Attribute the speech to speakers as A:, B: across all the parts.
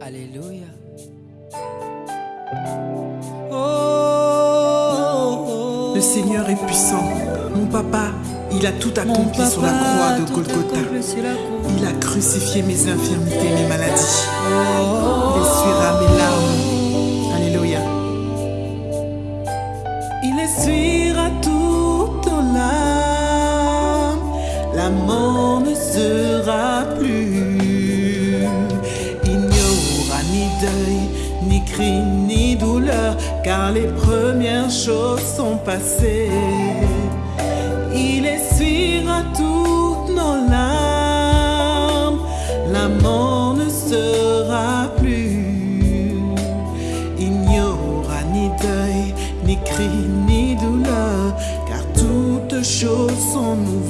A: Alléluia. Oh,
B: Le Seigneur est puissant. Mon papa, il a tout accompli sur la croix de Golgotha. Il a crucifié mes infirmités, mes maladies. Il essuiera mes larmes. Alléluia. Il essuiera toutes nos larmes. La mort ne sera plus. Car les premières choses sont passées. Il essuiera toutes nos larmes. La mort ne sera plus. Il n'y aura ni deuil, ni cri, ni douleur, car toutes choses sont nouvelles.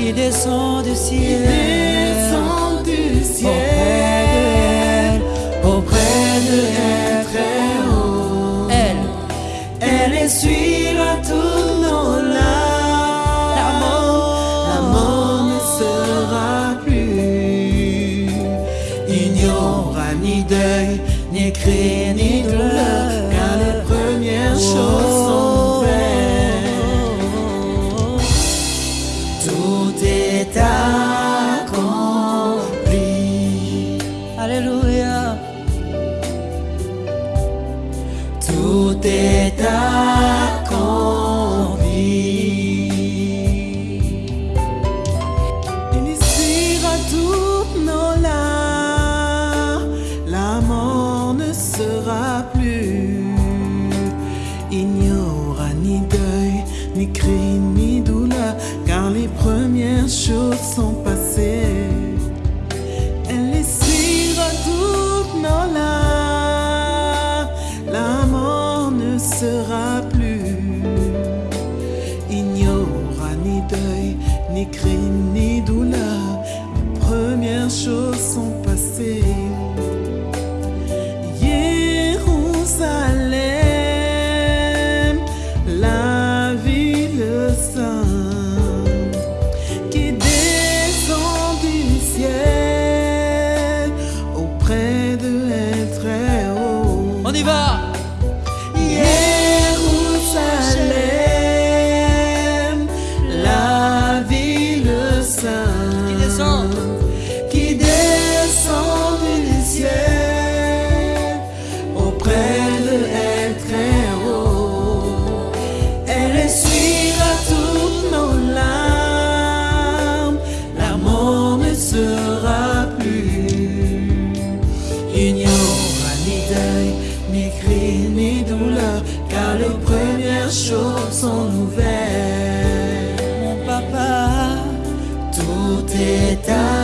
B: Qui descend du ciel.
A: descend du ciel
B: auprès de elle très haut.
A: Elle,
B: Elle essuiera Tout est accompli. Il essuiera toutes nos larmes. La mort ne sera plus. Il n'y aura ni deuil, ni cri, ni douleur, car les premières choses sont passées. Deuil, ni cri, ni douleur. Les premières choses sont Tout est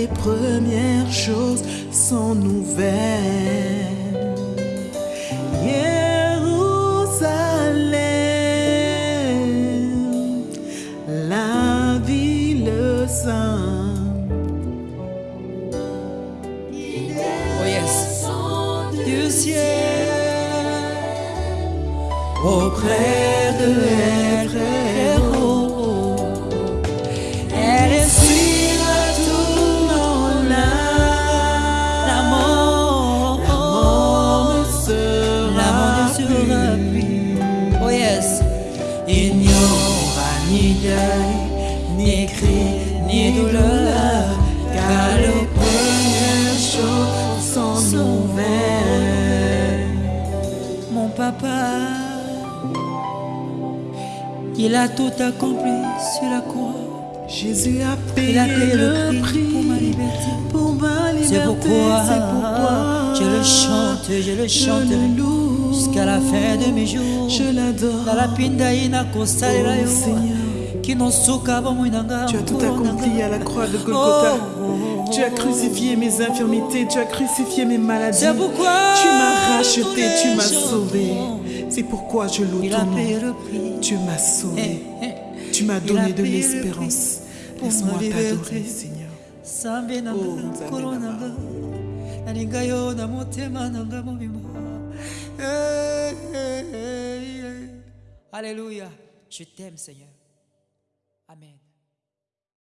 B: les premières choses sont nouvelles. Jérusalem, la ville saint.
A: Oh yes. Du ciel. Auprès de elle, ni cri, ni douleur. Car le
B: premières choses sont nouvelles.
A: Mon papa, il a tout accompli sur la croix.
B: Jésus a payé
A: Il a payé
B: le
A: le prix pour ma liberté.
B: Pour ma liberté,
A: C'est pourquoi,
B: c'est pourquoi
A: je le chante, je le
B: je
A: chanterai
B: le loue,
A: jusqu'à la fin de mes jours.
B: je l'adore.
A: La
B: Oh, Seigneur. Tu as tout accompli à la croix de Golgotha.
A: Oh,
B: Tu as crucifié mes infirmités, tu as crucifié mes maladies. Tu m'as racheté, tu m'as sauvé. C'est pourquoi je loue ton nom. Tu m'as sauvé.
A: Eh, eh.
B: Tu m'as donné de l'espérance. Laisse-moi t'adorer, Seigneur. Oh,
A: Eh, eh, eh, eh. alléluia je t'aime seigneur amen